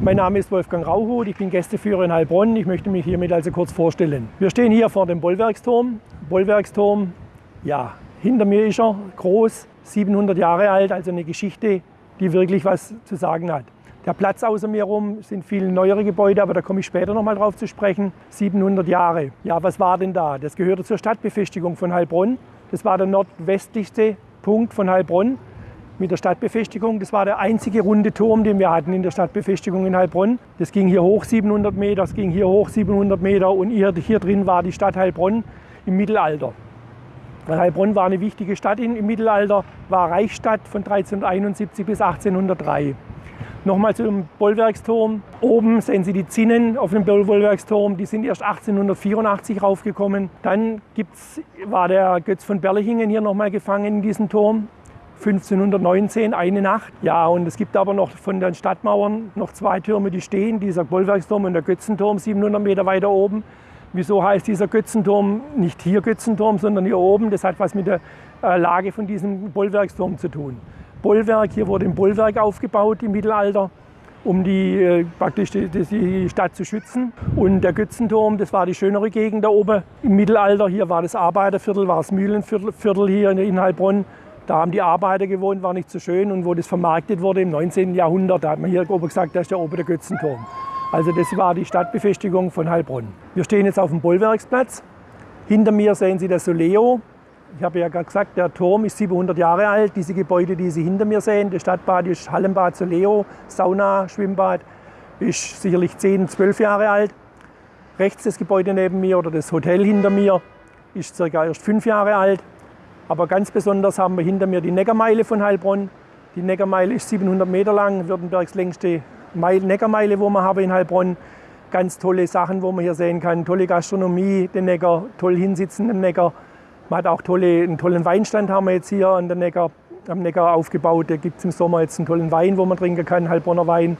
Mein Name ist Wolfgang Rauhut, ich bin Gästeführer in Heilbronn. Ich möchte mich hiermit also kurz vorstellen. Wir stehen hier vor dem Bollwerksturm. Bollwerksturm, ja, hinter mir ist er, groß, 700 Jahre alt, also eine Geschichte, die wirklich was zu sagen hat. Der Platz außer mir herum sind viel neuere Gebäude, aber da komme ich später noch mal drauf zu sprechen. 700 Jahre. Ja, was war denn da? Das gehörte zur Stadtbefestigung von Heilbronn. Das war der nordwestlichste Punkt von Heilbronn mit der Stadtbefestigung. Das war der einzige runde Turm, den wir hatten in der Stadtbefestigung in Heilbronn. Das ging hier hoch 700 Meter, das ging hier hoch 700 Meter und hier, hier drin war die Stadt Heilbronn im Mittelalter. Heilbronn war eine wichtige Stadt im Mittelalter, war Reichsstadt von 1371 bis 1803. Nochmal zum Bollwerksturm. Oben sehen Sie die Zinnen auf dem Bollwerksturm. Die sind erst 1884 raufgekommen. Dann gibt's, war der Götz von Berlichingen hier nochmal gefangen in diesem Turm. 1519 eine Nacht. Ja, und es gibt aber noch von den Stadtmauern noch zwei Türme, die stehen. Dieser Bollwerksturm und der Götzenturm 700 Meter weiter oben. Wieso heißt dieser Götzenturm nicht hier Götzenturm, sondern hier oben? Das hat was mit der äh, Lage von diesem Bollwerksturm zu tun. Bollwerk, hier wurde ein Bollwerk aufgebaut im Mittelalter, um die, äh, praktisch die, die Stadt zu schützen. Und der Götzenturm, das war die schönere Gegend da oben im Mittelalter. Hier war das Arbeiterviertel, war das Mühlenviertel hier in Heilbronn. Da haben die Arbeiter gewohnt, war nicht so schön. Und wo das vermarktet wurde im 19. Jahrhundert, da hat man hier oben gesagt, da ist der oben der Götzenturm. Also das war die Stadtbefestigung von Heilbronn. Wir stehen jetzt auf dem Bollwerksplatz. Hinter mir sehen Sie das Soleo. Ich habe ja gerade gesagt, der Turm ist 700 Jahre alt. Diese Gebäude, die Sie hinter mir sehen, das Stadtbad ist Hallenbad Soleo, Sauna, Schwimmbad, ist sicherlich 10, 12 Jahre alt. Rechts das Gebäude neben mir oder das Hotel hinter mir ist circa erst fünf Jahre alt. Aber ganz besonders haben wir hinter mir die Neckarmeile von Heilbronn. Die Neckarmeile ist 700 Meter lang, Württembergs längste Neckarmeile, wo wir haben in Heilbronn. Ganz tolle Sachen, wo man hier sehen kann. Tolle Gastronomie, den Neckar, toll hinsitzen im Neckar. Man hat auch tolle, einen tollen Weinstand haben wir jetzt hier an der Neckar, am Neckar aufgebaut. Da gibt es im Sommer jetzt einen tollen Wein, wo man trinken kann, Heilbronner Wein.